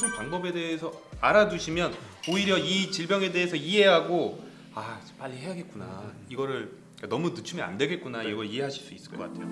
수술 방법에 대해서 알아두시면 오히려 이 질병에 대해서 이해하고 아 빨리 해야겠구나 이거를 너무 늦추면 안 되겠구나 이걸 이해하실 수 있을 것 같아요.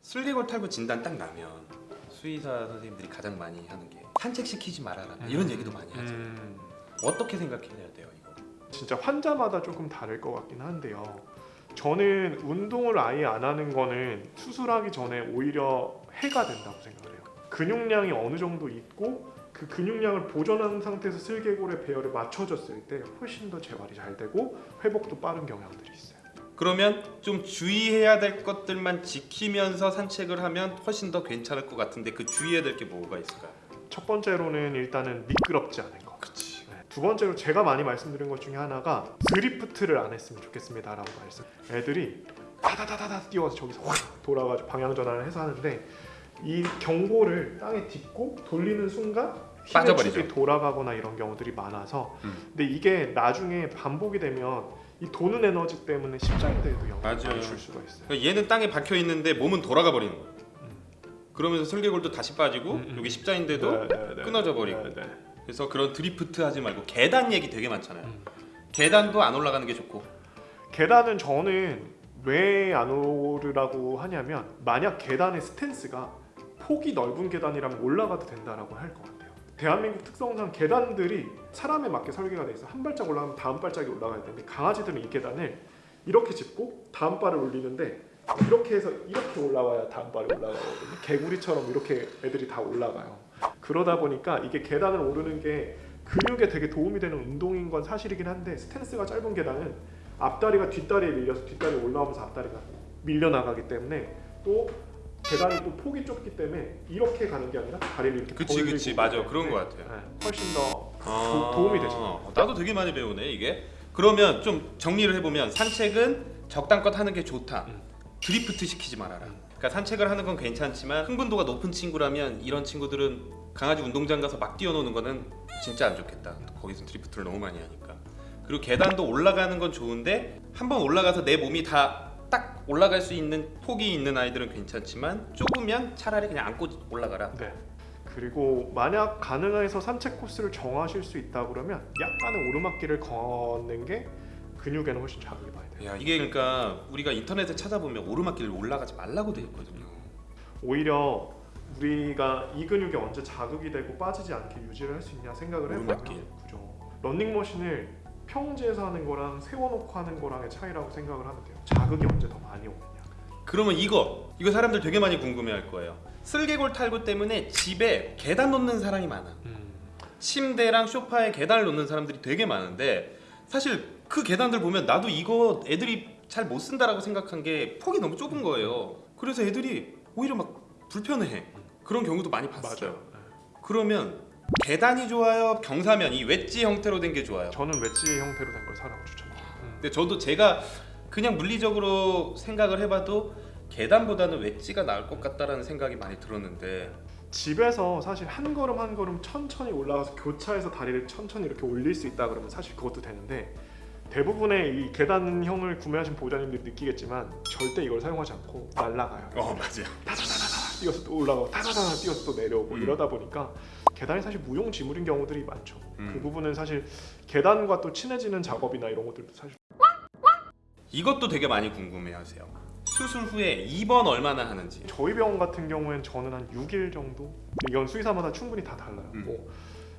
슬리골 탈구 진단 딱 나면 수의사 선생님들이 가장 많이 하는 게 산책시키지 말아라 이런 얘기도 많이 하죠. 음, 어떻게 생각해야 돼요 이거? 진짜 환자마다 조금 다를 것 같긴 한데요. 저는 운동을 아예 안 하는 거는 수술하기 전에 오히려 해가 된다고 생각을 해요. 근육량이 어느 정도 있고 그 근육량을 보존한 상태에서 슬개골의 배열에 맞춰졌을 때 훨씬 더 재활이 잘 되고 회복도 빠른 경향들이 있어요. 그러면 좀 주의해야 될 것들만 지키면서 산책을 하면 훨씬 더 괜찮을 것 같은데 그 주의해야 될 게 뭐가 있을까요? 첫 번째로는 일단은 미끄럽지 않은 거. 그치 네. 두 번째로 제가 많이 말씀드린 것 중에 하나가 드리프트를 안 했으면 좋겠습니다 라고 말씀. 애들이 다다다다다 뛰어서 저기서 확 돌아가지고 방향 전환을 해서 하는데 이 경고를 땅에 딛고 돌리는 순간 빠져버리죠. 돌아가거나 이런 경우들이 많아서 음. 근데 이게 나중에 반복이 되면 이 도는 에너지 때문에 십자인대에도 영향을. 줄 수가 있어요. 그러니까 얘는 땅에 박혀 있는데 몸은 돌아가 버리는 거예요 음. 그러면서 설계골도 다시 빠지고 음, 음. 여기 십자인대도 네, 네, 네, 끊어져 네, 버리고. 네, 네. 그래서 그런 드리프트 하지 말고 계단 얘기 되게 많잖아요 음. 계단도 안 올라가는 게 좋고 계단은 저는 왜 안 오르라고 하냐면 만약 계단의 스탠스가 폭이 넓은 계단이라면 올라가도 된다라고 할 것 같아요. 대한민국 특성상 계단들이 사람에 맞게 설계가 돼 있어. 한 발짝 올라가면 다음 발짝이 올라가야 되는데 강아지들은 이 계단을 이렇게 짚고 다음 발을 올리는데 이렇게 해서 이렇게 올라와야 다음 발이 올라가거든요. 개구리처럼 이렇게 애들이 다 올라가요. 그러다 보니까 이게 계단을 오르는 게 근육에 되게 도움이 되는 운동인 건 사실이긴 한데 스탠스가 짧은 계단은 앞다리가 뒷다리에 밀려서 뒷다리 올라오면서 앞다리가 밀려 나가기 때문에 또 계단이 또 폭이 좁기 때문에 이렇게 가는 게 아니라 다리를 이렇게 그치 그치. 맞아. 그런 거 때문에, 같아요. 네, 훨씬 더 아, 도, 움이 되죠. 어, 나도 되게 많이 배우네 이게. 그러면 좀 정리를 해보면 산책은 적당껏 하는 게 좋다. 음. 드리프트 시키지 말아라. 그러니까 산책을 하는 건 괜찮지만 흥분도가 높은 친구라면 이런 친구들은 강아지 운동장 가서 막 뛰어노는 거는 진짜 안 좋겠다. 거기서 드리프트를 너무 많이 하니까 그리고 계단도 올라가는 건 좋은데 한번 올라가서 내 몸이 다 딱 올라갈 수 있는 폭이 있는 아이들은 괜찮지만 좁으면 차라리 그냥 안고 올라가라 네. 그리고 만약 가능해서 산책 코스를 정하실 수 있다 그러면 약간의 오르막길을 걷는 게 근육에는 훨씬 자극이 많이 돼요. 야 이게 그러니까 우리가 인터넷에 찾아보면 오르막길을 올라가지 말라고 돼 있거든요 오히려 우리가 이 근육이 언제 자극이 되고 빠지지 않게 유지를 할 수 있냐 생각을 오르막길. 해보면 그죠. 런닝머신을 평지에서 하는 거랑 세워놓고 하는 거랑의 차이라고 생각을 하면 돼요. 자극이 언제 더 많이 오느냐. 그러면 이거 이거 사람들 되게 많이 궁금해할 거예요 슬개골 탈구 때문에 집에 계단 놓는 사람이 많아 침대랑 소파에 계단을 놓는 사람들이 되게 많은데 사실 그 계단들 보면 나도 이거 애들이 잘 못 쓴다라고 생각한 게 폭이 너무 좁은 거예요 그래서 애들이 오히려 막 불편해 그런 경우도 많이 봤어요 맞아요. 네. 그러면 계단이 좋아요 경사면 이 웨지 형태로 된 게 좋아요 저는 웨지 형태로 된 걸 사라고 추천합니다. 음. 근데 저도 제가 그냥 물리적으로 생각을 해봐도 계단보다는 웨지가 나을 것 같다라는 생각이 많이 들었는데 집에서 사실 한 걸음 한 걸음 천천히 올라가서 교차해서 다리를 천천히 이렇게 올릴 수 있다 그러면 사실 그것도 되는데 대부분의 이 계단형을 구매하신 보호자님들이 느끼겠지만 절대 이걸 사용하지 않고 날아가요. 어 맞아요 다다다다다 뛰어서 또 올라가고 다다다다 뛰어서 또 내려오고 음. 이러다 보니까 계단이 사실 무용지물인 경우들이 많죠. 음. 그 부분은 사실 계단과 또 친해지는 작업이나 이런 것들도 사실 이것도 되게 많이 궁금해하세요 수술 후에 입원 얼마나 하는지 저희 병원 같은 경우엔 저는 한 6일 정도 이건 수의사마다 충분히 다 달라요. 음. 뭐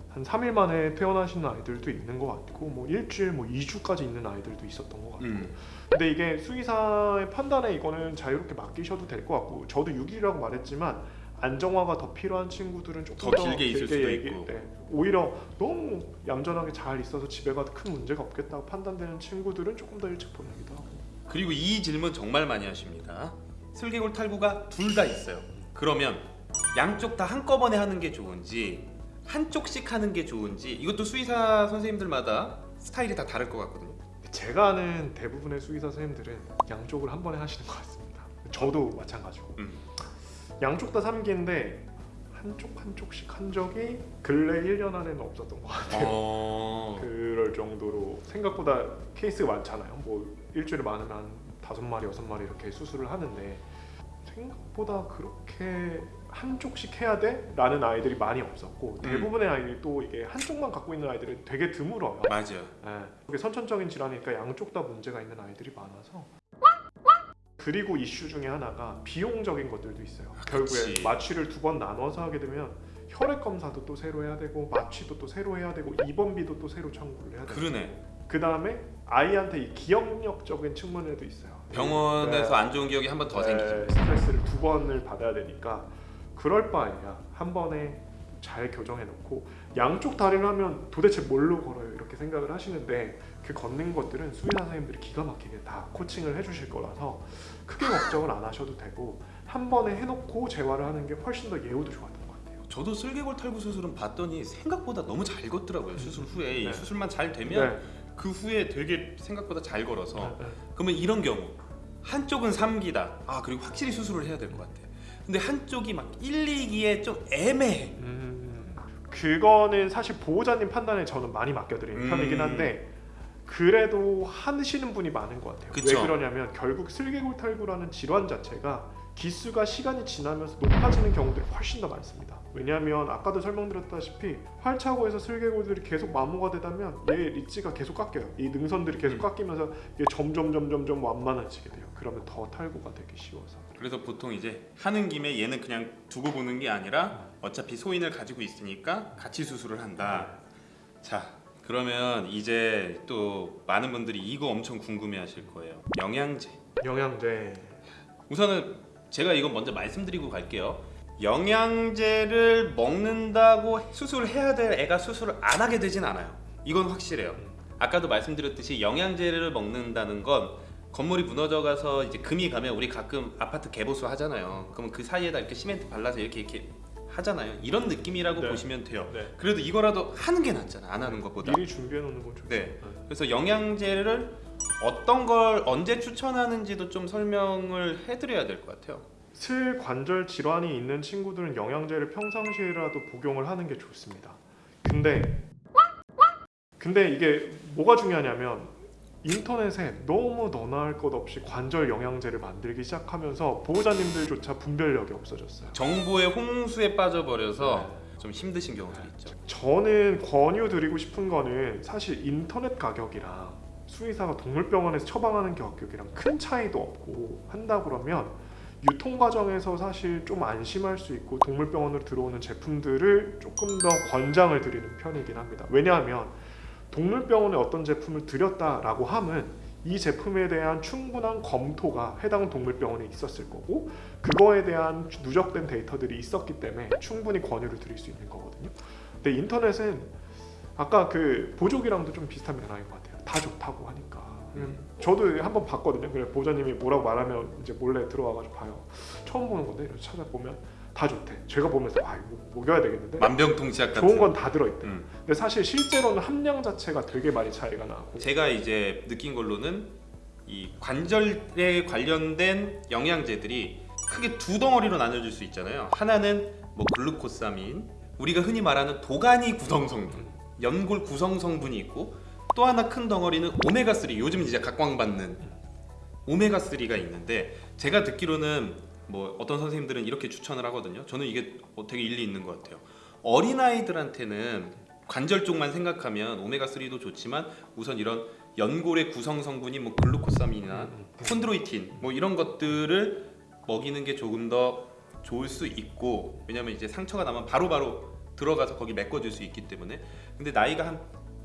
한 3일 만에 퇴원하시는 아이들도 있는 것 같고 뭐 일주일 뭐 2주까지 있는 아이들도 있었던 것 같고 음. 근데 이게 수의사의 판단에 이거는 자유롭게 맡기셔도 될 것 같고 저도 6일이라고 말했지만 안정화가 더 필요한 친구들은 조금 더 길게 있을 수도 얘기- 있고. 네. 오히려 너무 얌전하게 잘 있어서 집에 가도 큰 문제가 없겠다고 판단되는 친구들은 조금 더 일찍 보내기도 하고 그리고 이 질문 정말 많이 하십니다 슬개골 탈구가 둘 다 있어요 그러면 양쪽 다 한꺼번에 하는 게 좋은지 한쪽씩 하는 게 좋은지 이것도 수의사 선생님들마다 스타일이 다 다를 것 같거든요 제가 아는 대부분의 수의사 선생님들은 양쪽을 한 번에 하시는 것 같습니다. 저도 마찬가지고 음. 양쪽 다 3기인데 한쪽 한쪽씩 한 적이 근래 1년 안에는 없었던 것 같아요. 어... 그럴 정도로 생각보다 케이스가 많잖아요. 뭐 일주일에 많으면 한 다섯 마리 여섯 마리 이렇게 수술을 하는데 생각보다 그렇게 한쪽씩 해야 돼? 라는 아이들이 많이 없었고 대부분의 아이들이 또 이게 한쪽만 갖고 있는 아이들은 되게 드물어요 맞아요. 예, 그게 선천적인 질환이니까 양쪽 다 문제가 있는 아이들이 많아서 그리고 이슈 중에 하나가 비용적인 것들도 있어요. 결국에 그치. 마취를 두 번 나눠서 하게 되면 혈액 검사도 또 새로 해야 되고 마취도 또 새로 해야 되고 입원비도 또 새로 청구를 해야 되고 그러네. 그 다음에 아이한테 이 기억력적인 측면에도 있어요. 병원에서 네. 안 좋은 기억이 한 번더 네, 생기죠. 스트레스를 두 번을 받아야 되니까 그럴 바에야 한 번에 잘 교정해 놓고 양쪽 다리를 하면 도대체 뭘로 걸어요 이렇게 생각을 하시는데 그 걷는 것들은 수의사 선생님들이 기가 막히게 다 코칭을 해주실 거라서 크게 걱정을 안 하셔도 되고 한 번에 해놓고 재활을 하는 게 훨씬 더 예후도 좋았던 것 같아요. 저도 슬개골 탈구 수술은 봤더니 생각보다 너무 잘 걷더라고요. 수술 후에 이 네. 수술만 잘 되면 네. 그 후에 되게 생각보다 잘 걸어서 네, 네. 그러면 이런 경우 한쪽은 3기다. 아 그리고 확실히 수술을 해야 될 것 같아. 근데 한쪽이 막 1, 2기에 좀 애매해. 음, 그거는 사실 보호자님 판단에 저는 많이 맡겨드리는 음. 편이긴 한데 그래도 하시는 분이 많은 것 같아요. 그쵸. 왜 그러냐면 결국 슬개골 탈구라는 질환 자체가 기수가 시간이 지나면서 높아지는 경우들이 훨씬 더 많습니다. 왜냐하면 아까도 설명드렸다시피 활차고에서 슬개골들이 계속 마모가 되다면 얘 리치가 계속 깎여요. 이 능선들이 계속 음. 깎이면서 이게 점점 점점 점 완만해지게 돼요. 그러면 더 탈구가 되기 쉬워서. 그래서 보통 이제 하는 김에 얘는 그냥 두고 보는 게 아니라 어차피 소인을 가지고 있으니까 같이 수술을 한다. 자, 그러면 이제 또 많은 분들이 이거 엄청 궁금해 하실 거예요. 영양제. 영양제 우선은 제가 이건 먼저 말씀드리고 갈게요. 영양제를 먹는다고 수술을 해야 될 애가 수술을 안 하게 되진 않아요. 이건 확실해요. 아까도 말씀드렸듯이 영양제를 먹는다는 건 건물이 무너져 가서 이제 금이 가면 우리 가끔 아파트 개보수 하잖아요. 그러면 그 사이에다 이렇게 시멘트 발라서 이렇게 이렇게 하잖아요. 이런 느낌이라고 네. 보시면 돼요. 네. 그래도 이거라도 하는 게 낫잖아. 안 하는 것보다. 미리 준비해 놓는 건 좋죠. 네. 그래서 영양제를 어떤 걸 언제 추천하는지도 좀 설명을 해드려야 될 것 같아요. 슬 관절 질환이 있는 친구들은 영양제를 평상시에라도 복용을 하는 게 좋습니다. 근데 근데 이게 뭐가 중요하냐면 인터넷에 너무 너나 할 것 없이 관절 영양제를 만들기 시작하면서 보호자님들조차 분별력이 없어졌어요. 정보의 홍수에 빠져버려서 좀 힘드신 경우들이 있죠. 저는 권유드리고 싶은 거는 사실 인터넷 가격이랑 수의사가 동물병원에서 처방하는 가격이랑 큰 차이도 없고 한다 그러면 유통 과정에서 사실 좀 안심할 수 있고 동물병원으로 들어오는 제품들을 조금 더 권장을 드리는 편이긴 합니다. 왜냐하면 동물병원에 어떤 제품을 들였다라고 함은 이 제품에 대한 충분한 검토가 해당 동물병원에 있었을 거고 그거에 대한 누적된 데이터들이 있었기 때문에 충분히 권유를 드릴 수 있는 거거든요. 근데 인터넷은 아까 그 보조기랑도 좀 비슷한 면화인 것 같아요. 다 좋다고 하니까. 음. 저도 한번 봤거든요. 그래 보자님이 뭐라고 말하면 이제 몰래 들어와가지고 봐요. 처음 보는 건데 이렇게 찾아보면 다 좋대. 제가 보면서 아 이거 먹여야 되겠는데. 만병통치약 같은. 좋은 건 다 들어있대. 음. 근데 사실 실제로는 함량 자체가 되게 많이 차이가 나고. 제가 이제 느낀 걸로는 이 관절에 관련된 영양제들이 크게 두 덩어리로 나눠질 수 있잖아요. 하나는 뭐 글루코사민, 우리가 흔히 말하는 도가니 구성 성분, 연골 구성 성분이 있고 또 하나 큰 덩어리는 오메가 3. 요즘 이제 각광받는 오메가 3가 있는데 제가 듣기로는 뭐 어떤 선생님들은 이렇게 추천을 하거든요. 저는 이게 어, 되게 일리 있는 것 같아요. 어린 아이들한테는 관절 쪽만 생각하면 오메가 3도 좋지만 우선 이런 연골의 구성 성분인 뭐 글루코사민이나 음, 콘드로이틴 뭐 이런 것들을 먹이는 게 조금 더 좋을 수 있고 왜냐면 이제 상처가 나면 바로 바로 들어가서 거기 메꿔줄 수 있기 때문에 근데 나이가 한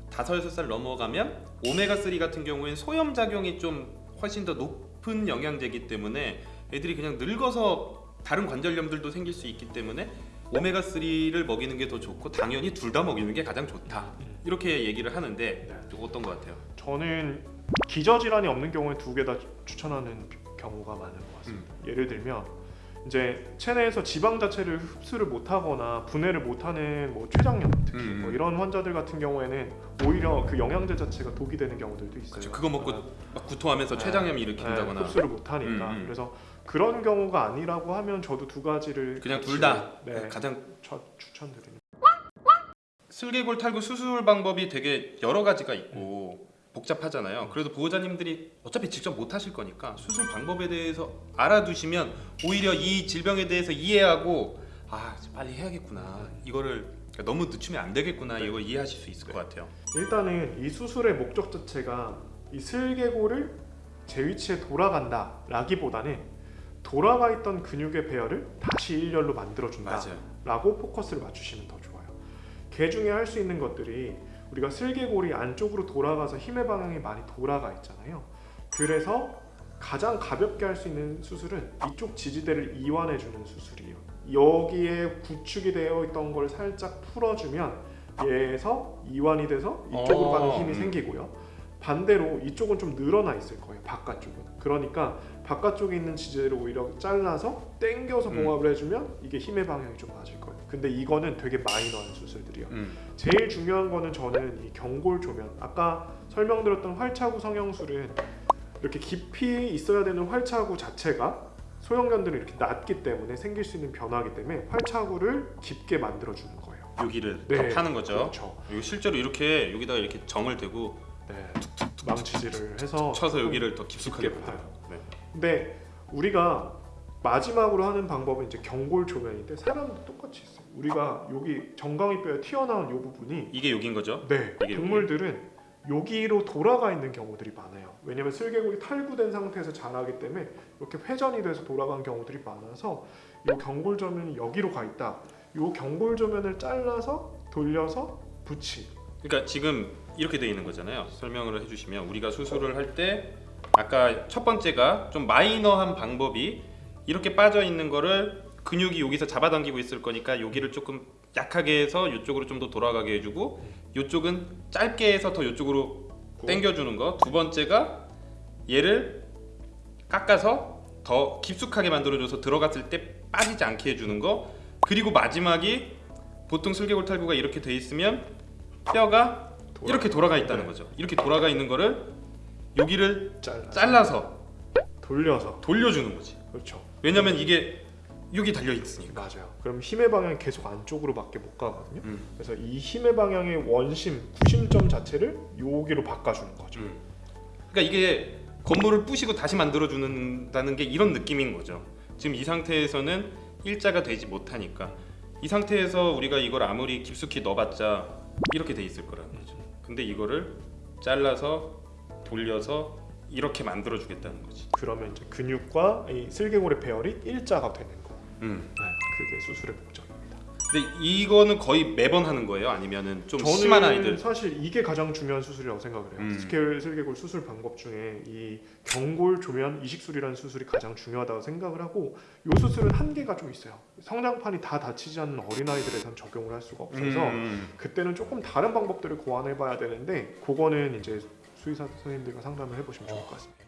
다섯 여섯 살 넘어가면 오메가 3 같은 경우엔 소염 작용이 좀 훨씬 더 높은 영양제이기 때문에 애들이 그냥 늙어서 다른 관절염들도 생길 수 있기 때문에 오메가 3를 먹이는 게 더 좋고 당연히 둘 다 먹이는 게 가장 좋다 이렇게 얘기를 하는데 네. 좀 어떤 것 같아요? 저는 기저 질환이 없는 경우에 두 개 다 추천하는 경우가 많은 것 같습니다. 음. 예를 들면 이제 체내에서 지방 자체를 흡수를 못하거나 분해를 못하는 뭐 췌장염 특히 음, 음. 뭐 이런 환자들 같은 경우에는 오히려 그 영양제 자체가 독이 되는 경우들도 있어요. 그쵸, 그거 먹고 아, 막 구토하면서 네. 췌장염 네, 일으킨다거나 흡수를 못하니까 음, 음. 그래서 그런 경우가 아니라고 하면 저도 두 가지를 그냥 같이, 둘다 네, 가장 처- 추천드립니다. 슬개골 탈구 수술 방법이 되게 여러 가지가 있고 복잡하잖아요. 그래도 보호자님들이 어차피 직접 못 하실 거니까 수술 방법에 대해서 알아두시면 오히려 이 질병에 대해서 이해하고 아 빨리 해야겠구나 이거를 너무 늦추면 안 되겠구나 이걸 이해하실 수 있을 것 같아요. 일단은 이 수술의 목적 자체가 이 슬개골을 제 위치에 돌아간다 라기보다는 돌아가 있던 근육의 배열을 다시 일렬로 만들어준다. 라고 포커스를 맞추시면 더 좋아요. 개 중에 할 수 있는 것들이 우리가 슬개골이 안쪽으로 돌아가서 힘의 방향이 많이 돌아가 있잖아요. 그래서 가장 가볍게 할 수 있는 수술은 이쪽 지지대를 이완해 주는 수술이에요. 여기에 구축이 되어 있던 걸 살짝 풀어주면 얘에서 이완이 돼서 이쪽으로 어, 가는 힘이 음. 생기고요. 반대로 이쪽은 좀 늘어나 있을 거예요. 바깥쪽은. 그러니까 바깥쪽에 있는 지지대를 오히려 잘라서 당겨서 음. 봉합을 해주면 이게 힘의 방향이 좀 맞을 거예요. 근데 이거는 되게 마이너한 수술들이에요. 음. 제일 중요한 거는 저는 이 경골 조면. 아까 설명드렸던 활차구 성형술은 이렇게 깊이 있어야 되는 활차구 자체가 소형견들은 이렇게 낮기 때문에 생길 수 있는 변화이기 때문에 활차구를 깊게 만들어 주는 거예요. 여기를 네. 더 파는 거죠. 그렇죠. 이거 실제로 이렇게 여기다가 이렇게 정을 대고 네. 망치질을 해서 쳐서 여기를 더 깊숙하게 파요. 네. 근데 우리가 마지막으로 하는 방법은 이제 경골 조면인데 사람도 똑같이 있어요. 우리가 여기 정강이 뼈에 튀어나온 이 부분이 이게 여긴 거죠. 네, 이게 동물들은 여기로 돌아가 있는 경우들이 많아요. 왜냐면 슬개골이 탈구된 상태에서 자라기 때문에 이렇게 회전이 돼서 돌아간 경우들이 많아서 이 경골 조면이 여기로 가 있다. 이 경골 조면을 잘라서 돌려서 붙이. 그러니까 지금 이렇게 돼 있는 거잖아요. 설명을 해주시면 우리가 수술을 할때 아까 첫 번째가 좀 마이너한 방법이 이렇게 빠져 있는 거를 근육이 여기서 잡아당기고 있을 거니까 여기를 조금 약하게 해서 이쪽으로 좀 더 돌아가게 해주고 이쪽은 짧게 해서 더 이쪽으로 당겨주는 거. 두 번째가 얘를 깎아서 더 깊숙하게 만들어줘서 들어갔을 때 빠지지 않게 해주는 거. 그리고 마지막이 보통 슬개골 탈구가 이렇게 돼 있으면 뼈가 이렇게 돌아가 있다는 네. 거죠. 이렇게 돌아가 있는 거를 여기를 잘라. 잘라서 돌려서. 돌려주는 거지. 그렇죠. 왜냐면 이게 여기 달려 있으니까. 맞아요. 그럼 힘의 방향이 계속 안쪽으로 밖에 못 가거든요. 음. 그래서 이 힘의 방향의 원심, 구심점 자체를 여기로 바꿔주는 거죠. 음. 그러니까 이게 건물을 부시고 다시 만들어 주는다는 게 이런 느낌인 거죠. 지금 이 상태에서는 일자가 되지 못하니까 이 상태에서 우리가 이걸 아무리 깊숙이 넣어봤자 이렇게 돼 있을 거라는 거죠. 근데 이거를 잘라서 돌려서 이렇게 만들어 주겠다는 거지. 그러면 이제 근육과 이 슬개골의 배열이 일자가 되는 거. 음. 네, 그게 수술의 목적입니다. 근데 이거는 거의 매번 하는 거예요? 아니면은 좀 심한 아이들? 사실 이게 가장 중요한 수술이라고 생각을 해요. 음. 스케일 슬개골 수술 방법 중에 이 경골 조면 이식술이라는 수술이 가장 중요하다고 생각을 하고 이 수술은 한계가 좀 있어요. 성장판이 다 다치지 않는 어린 아이들에선 적용을 할 수가 없어서 음. 그때는 조금 다른 방법들을 고안해 봐야 되는데 그거는 이제 수의사 선생님들과 상담을 해보시면 좋을 것 같습니다.